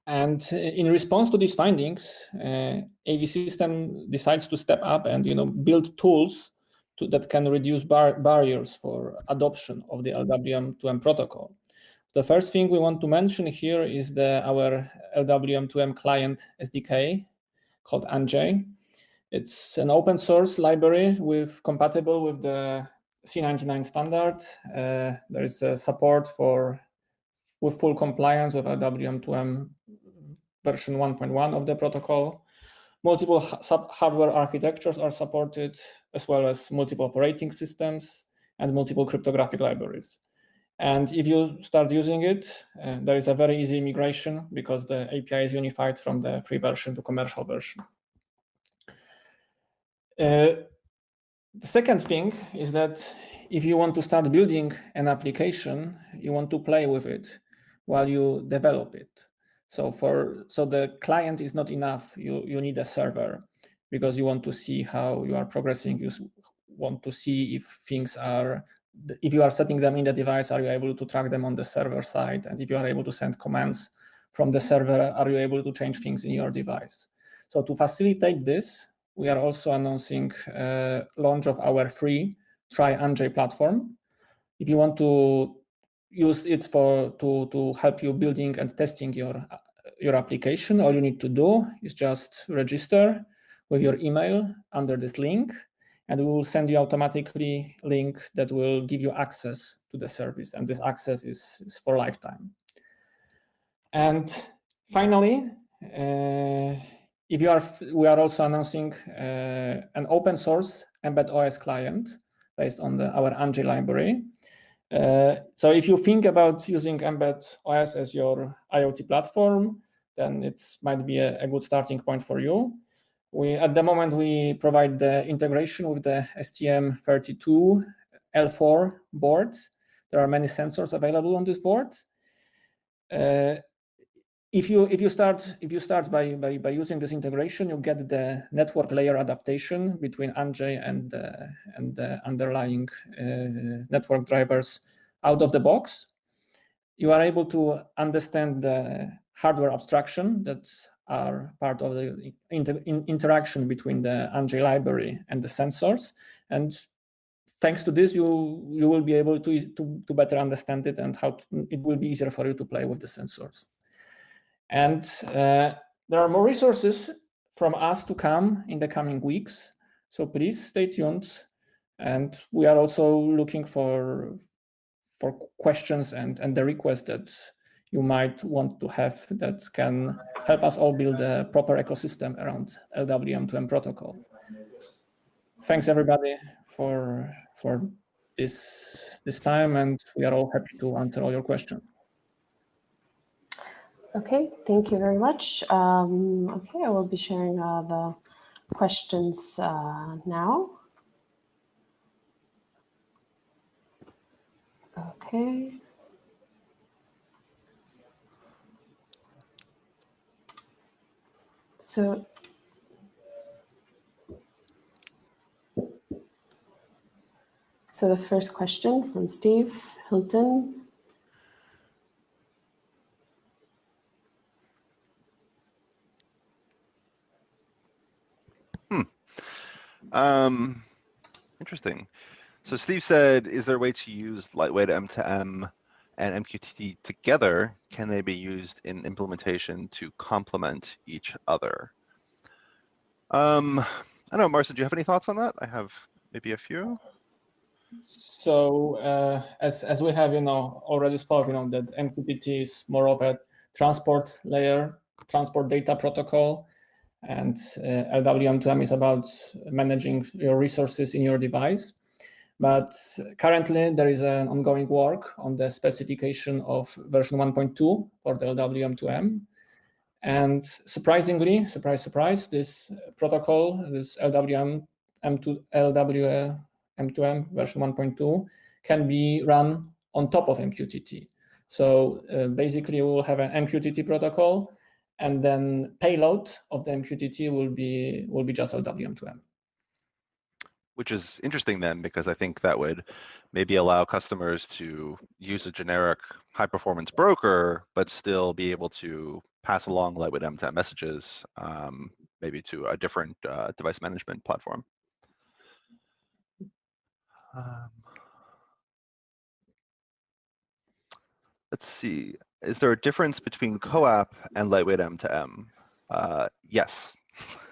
And in response to these findings, uh, AV system decides to step up and you know build tools to, that can reduce bar barriers for adoption of the LWM2M protocol. The first thing we want to mention here is the our LWM2M client SDK called Anjay. It's an open source library with compatible with the C99 standard. Uh, there is support for with full compliance with LWM2M version 1.1 of the protocol. Multiple hardware architectures are supported, as well as multiple operating systems and multiple cryptographic libraries. And if you start using it, uh, there is a very easy migration because the API is unified from the free version to commercial version. Uh, the second thing is that if you want to start building an application, you want to play with it while you develop it. So for so the client is not enough. You you need a server because you want to see how you are progressing. You want to see if things are if you are setting them in the device, are you able to track them on the server side? And if you are able to send commands from the server, are you able to change things in your device? So to facilitate this, we are also announcing uh, launch of our free Try Anjay platform. If you want to use it for to, to help you building and testing your, your application, all you need to do is just register with your email under this link, and we will send you automatically link that will give you access to the service. And this access is, is for lifetime. And finally, uh, if you are, we are also announcing uh, an open source Mbed OS client based on the, our Anjay library. Uh, so if you think about using Mbed OS as your IoT platform, then it might be a, a, good starting point for you. We at the moment we provide the integration with the STM32 L4 boards. There are many sensors available on this board. Uh, if you if you start if you start by, by by using this integration, you get the network layer adaptation between Anjay and uh, and the underlying uh, network drivers out of the box. You are able to understand the hardware abstraction that are part of the inter in interaction between the Anjay library and the sensors. And thanks to this, you you will be able to to, to better understand it and how to, it will be easier for you to play with the sensors. And uh, there are more resources from us to come in the coming weeks. So please stay tuned. And we are also looking for for questions and, and the requests that you might want to have that can help us all build a proper ecosystem around LWM2M protocol. Thanks everybody for for this this time and we are all happy to answer all your questions. Okay, thank you very much. Um, okay, I will be sharing uh, the questions uh, now. Okay. So So the first question from Steve Hilton Hmm. Um, interesting. So Steve said, is there a way to use lightweight M2M and MQTT together? Can they be used in implementation to complement each other? Um, I don't know, Marcin, do you have any thoughts on that? I have maybe a few. So uh, as as we have you know already spoken on that MQTT is more of a transport layer, transport data protocol, and uh, LWM2M is about managing your resources in your device. But currently there is an ongoing work on the specification of version 1.2 for the LWM2M. And surprisingly, surprise, surprise, this protocol, this LWM M2, LWM2M version 1.2 can be run on top of MQTT. So uh, basically we'll have an MQTT protocol and then payload of the MQTT will be will be just LWM2M. Which is interesting then, because I think that would maybe allow customers to use a generic high performance broker, but still be able to pass along lightweight M2M messages, um, maybe to a different uh, device management platform. Um, let's see is there a difference between CoAP and lightweight M2M? Uh, yes.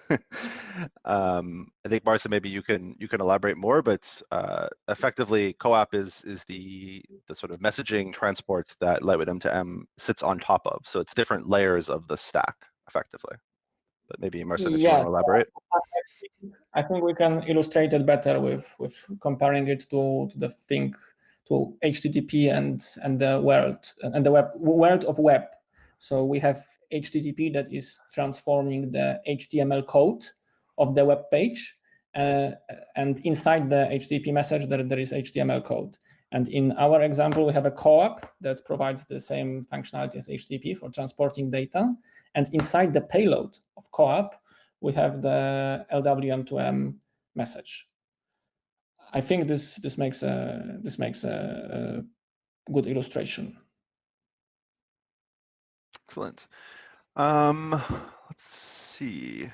um, I think Marcin, maybe you can you can elaborate more, but uh, effectively, CoAP is is the the sort of messaging transport that lightweight M2M sits on top of. So it's different layers of the stack, effectively. But maybe Marcin, if yeah, you want to elaborate. I think we can illustrate it better with with comparing it to, to the thing to HTTP and and the world and the web world of web. So we have HTTP that is transforming the HTML code of the web page, uh, and inside the HTTP message there, there is HTML code. And in our example, we have a CoAP that provides the same functionality as HTTP for transporting data. And inside the payload of CoAP, we have the LWM2M message. I think this this makes a this makes a, a good illustration. Excellent. Um, let's see.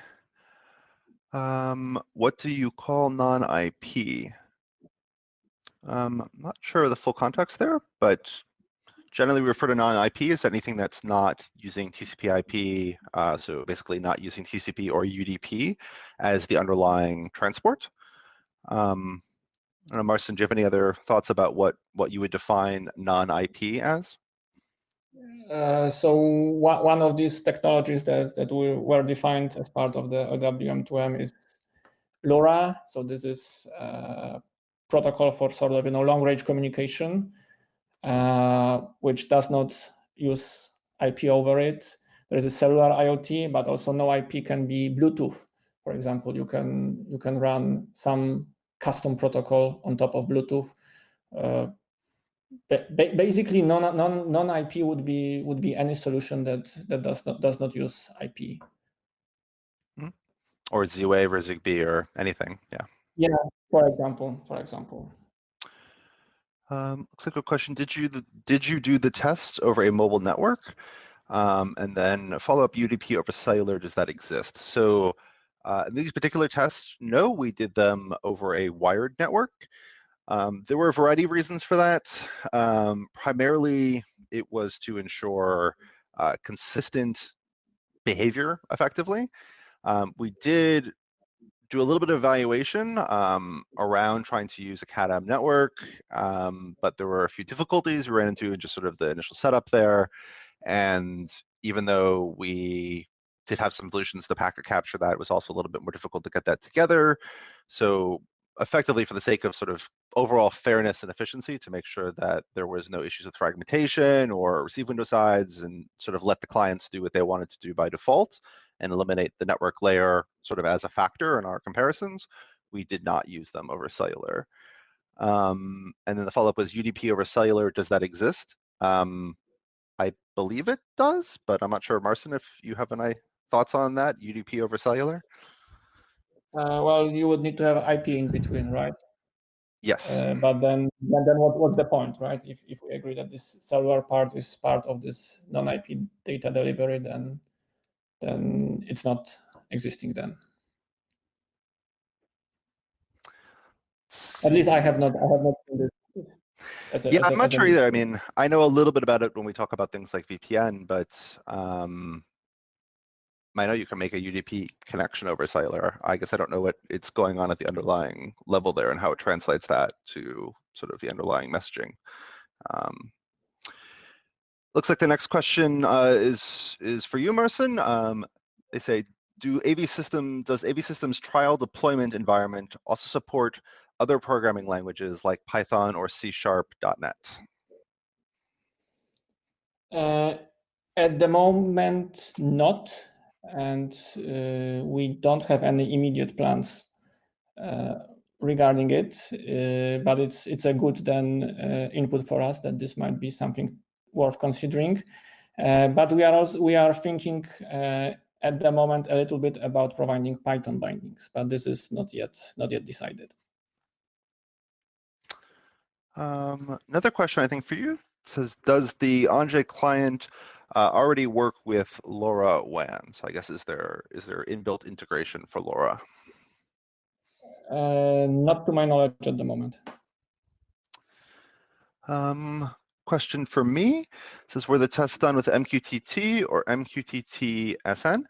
Um, what do you call non-IP? Um, I'm not sure of the full context there, but generally we refer to non-IP as anything that's not using TCP/IP, uh, so basically not using TCP or UDP as the underlying transport. Um, I don't know, Marcin, do you have any other thoughts about what, what you would define non-IP as? Uh, so one of these technologies that, that were defined as part of the LWM2M is LoRa. So this is a protocol for sort of you know long range communication, uh, which does not use IP over it. There is a cellular IoT, but also no IP can be Bluetooth. For example, you can you can run some custom protocol on top of Bluetooth. Uh, basically, non non non IP would be would be any solution that that does not does not use IP. Hmm. Or Z-Wave or Zigbee or anything. Yeah. Yeah. For example. For example. Um, looks like a question. Did you the, did you do the test over a mobile network? Um, and then follow up UDP over cellular. Does that exist? So uh, these particular tests, no, we did them over a wired network. Um, there were a variety of reasons for that. Um, primarily, it was to ensure uh, consistent behavior effectively. Um, we did do a little bit of evaluation um, around trying to use a CAT-M network, um, but there were a few difficulties we ran into in just sort of the initial setup there. And even though we did have some solutions to packet capture that, it was also a little bit more difficult to get that together. So effectively for the sake of sort of overall fairness and efficiency to make sure that there was no issues with fragmentation or receive window size and sort of let the clients do what they wanted to do by default and eliminate the network layer sort of as a factor in our comparisons, we did not use them over cellular. Um, and then the follow-up was UDP over cellular, does that exist? Um, I believe it does, but I'm not sure, Marcin, if you have any thoughts on that, UDP over cellular? Uh, well, you would need to have IP in between, right? Yes. Uh, but then, then what, what's the point, right? If, if we agree that this cellular part is part of this non-IP data delivery, then then it's not existing then. At least I have not. I have not seen this. As a, yeah, as I'm not sure either. I mean, I know a little bit about it when we talk about things like VPN, but um, I know you can make a UDP connection over cellular. I guess I don't know what it's going on at the underlying level there and how it translates that to sort of the underlying messaging. Um, looks like the next question uh, is is for you, Marcin. Um, they say, do AV system does AV Systems trial deployment environment also support other programming languages like Python or C Sharp.net? Uh, at the moment, not and uh, we don't have any immediate plans uh, regarding it. Uh, but it's it's a good then input for us that this might be something worth considering. but we are also we are thinking at the moment a little bit about providing Python bindings, but this is not yet not yet decided. Um, another question I think for you says, does the Anjay client uh, already work with LoRaWAN. So I guess is there is there inbuilt integration for LoRa? Uh, not to my knowledge at the moment. Um, question for me says, were the tests done with MQTT or MQTT SN?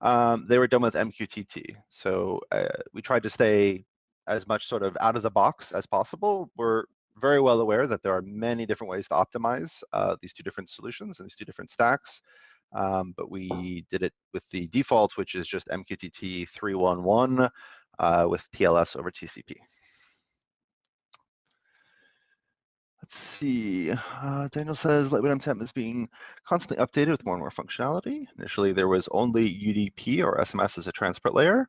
Um, they were done with MQTT. So uh, we tried to stay as much sort of out of the box as possible. We're very well aware that there are many different ways to optimize uh, these two different solutions and these two different stacks. Um, but we did it with the default, which is just MQTT 311 uh, with TLS over TCP. Let's see. Uh, Daniel says Lightweight M2M is being constantly updated with more and more functionality. Initially, there was only UDP or SMS as a transport layer.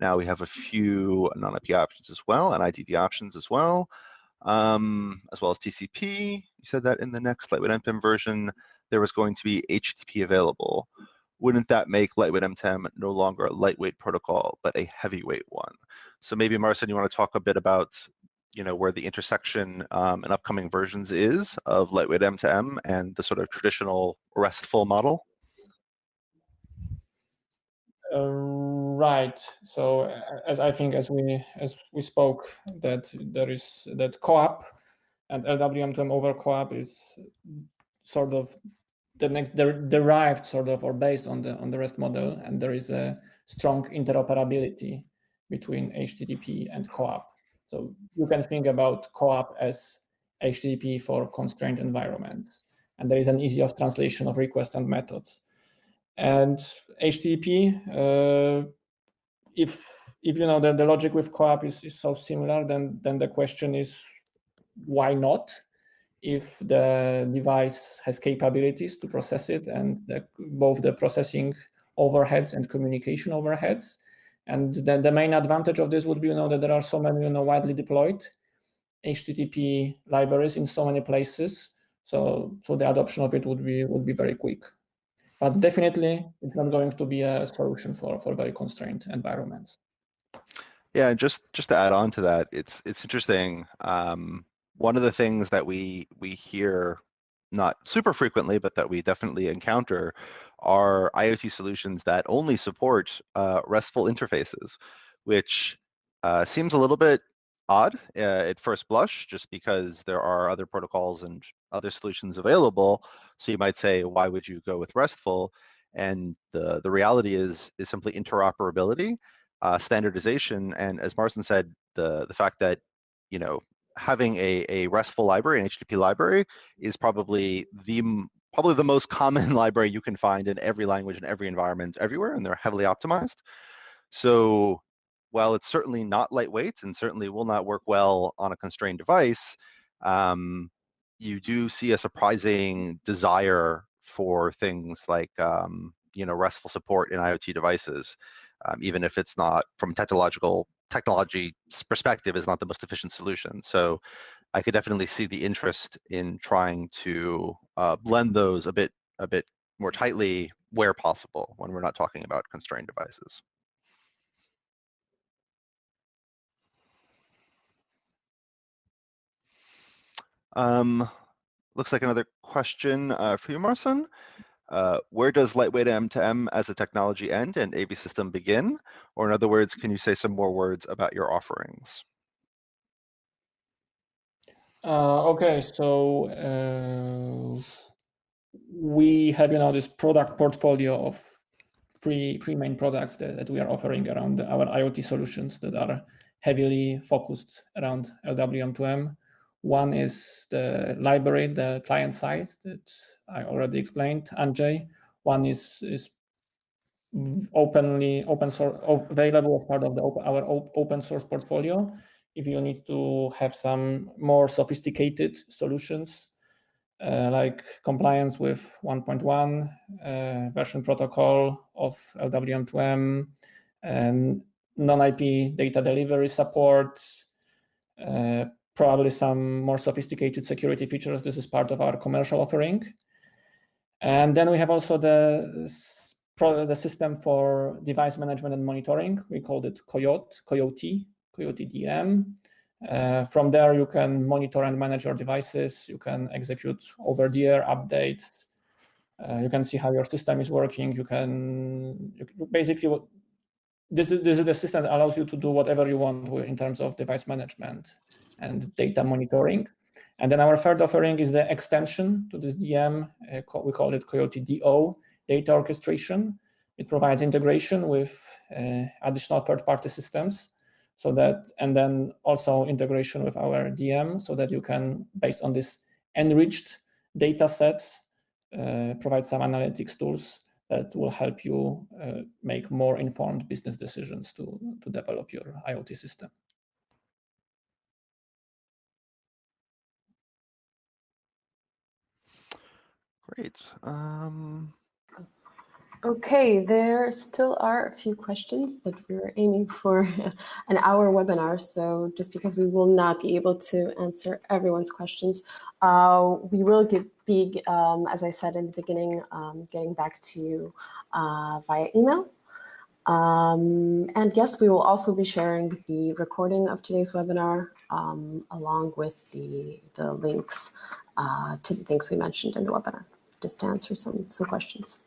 Now we have a few non-IP options as well and IDD options as well um, as well as TCP. You said that in the next Lightweight M2M version, there was going to be HTTP available. Wouldn't that make Lightweight M2M no longer a lightweight protocol, but a heavyweight one? So maybe Marcin, you want to talk a bit about you know where the intersection um, in upcoming versions is of lightweight M2M and the sort of traditional RESTful model? Uh, right. So as I think as we as we spoke that there is that CoAP and LWM2M over CoAP is sort of the next derived sort of or based on the on the REST model, and there is a strong interoperability between HTTP and CoAP. So you can think about CoAP as HTTP for constrained environments, and there is an easy of translation of requests and methods. And HTTP, uh, if if you know that the logic with CoAP is, is so similar, then then the question is why not? If the device has capabilities to process it and the, both the processing overheads and communication overheads, And then the main advantage of this would be, you know, that there are so many, you know, widely deployed HTTP libraries in so many places. So, so the adoption of it would be would be very quick. But definitely, it's not going to be a solution for for very constrained environments. Yeah, just just to add on to that, it's it's interesting. Um, one of the things that we we hear not super frequently, but that we definitely encounter are IoT solutions that only support uh, RESTful interfaces, which uh, seems a little bit odd uh, at first blush, just because there are other protocols and other solutions available. So you might say, why would you go with RESTful? And the, the reality is, is simply interoperability, uh, standardization, and as Marcin said, the, the fact that, you know, having a, a RESTful library, an HTTP library, is probably the probably the most common library you can find in every language in every environment everywhere, and they're heavily optimized. So while it's certainly not lightweight and certainly will not work well on a constrained device, um, you do see a surprising desire for things like um, you know RESTful support in IoT devices, um, even if it's not from technological technology perspective is not the most efficient solution. So I could definitely see the interest in trying to uh, blend those a bit a bit more tightly where possible when we're not talking about constrained devices. Um, looks like another question uh, for you, Marcin. Uh, where does lightweight M2M as a technology end and AV system begin? Or in other words, can you say some more words about your offerings? Uh, okay, so uh, we have you know this product portfolio of three three main products that, that we are offering around our IoT solutions that are heavily focused around LWM2M. One is the library, the client side that I already explained, Anjay. One is is openly open source available as part of the our open source portfolio. If you need to have some more sophisticated solutions, uh, like compliance with 1.1 uh, version protocol of LWM2M and non-IP data delivery support, uh, probably some more sophisticated security features. This is part of our commercial offering. And then we have also the, the system for device management and monitoring. We called it Coiote, Coiote, Coiote DM. Uh, from there, you can monitor and manage your devices. You can execute over-the-air updates. Uh, you can see how your system is working. You can you, basically this is this is the system that allows you to do whatever you want in terms of device management and data monitoring. And then our third offering is the extension to this DM. Uh, we call it Coiote DO, data orchestration. It provides integration with uh, additional third-party systems so that, and then also integration with our DM so that you can, based on this enriched data sets, uh, provide some analytics tools that will help you uh, make more informed business decisions to, to develop your IoT system. Great. Um... Okay, there still are a few questions, but we're aiming for an hour webinar. So just because we will not be able to answer everyone's questions, uh, we will give, be, um, as I said in the beginning, um, getting back to you uh, via email. Um, and yes, we will also be sharing the recording of today's webinar um, along with the, the links uh, to the things we mentioned in the webinar just to answer some, some questions.